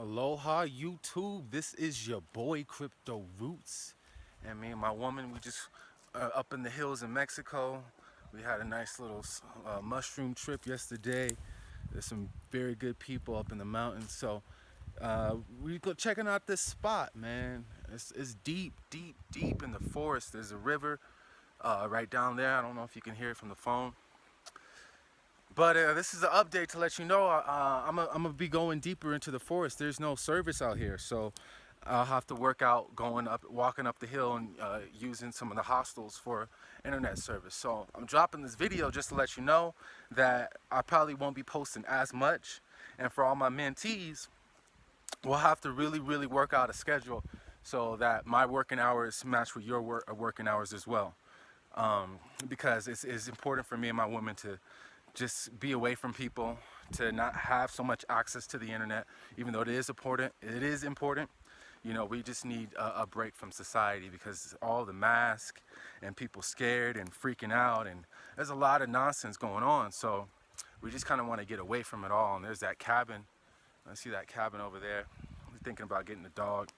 Aloha YouTube, this is your boy Crypto Roots. And me and my woman we just uh, up in the hills in Mexico. We had a nice little uh, mushroom trip yesterday. There's some very good people up in the mountains. So uh, we go checking out this spot man. It's, it's, deep deep deep in the forest. There's a river uh, right down there. I don't know if you can hear it from the phone but uh, this is an update to let you know uh, I'm going to be going deeper into the forest. There's no service out here, so I'll have to work out going up, walking up the hill and uh, using some of the hostels for internet service. So I'm dropping this video just to let you know that I probably won't be posting as much. And for all my mentees, we'll have to really, really work out a schedule so that my working hours match with your work, uh, working hours as well. Um, because it's, it's important for me and my women to just be away from people, to not have so much access to the internet, even though it is important. It is important. You know, we just need a, a break from society because all the mask and people scared and freaking out and there's a lot of nonsense going on. So we just kind of want to get away from it all. And there's that cabin. I see that cabin over there. I'm thinking about getting a dog.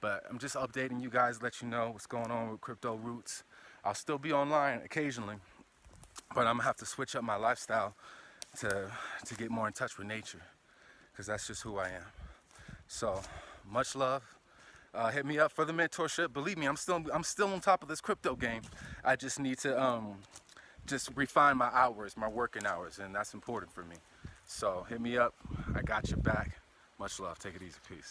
But I'm just updating you guys, let you know what's going on with Crypto Roots. I'll still be online occasionally but I'm gonna have to switch up my lifestyle to to get more in touch with nature because that's just who I am. So much love. Uh, hit me up for the mentorship. Believe me I'm still I'm still on top of this crypto game. I just need to um, just refine my hours my working hours and that's important for me. So hit me up. I got your back. Much love. Take it easy. Peace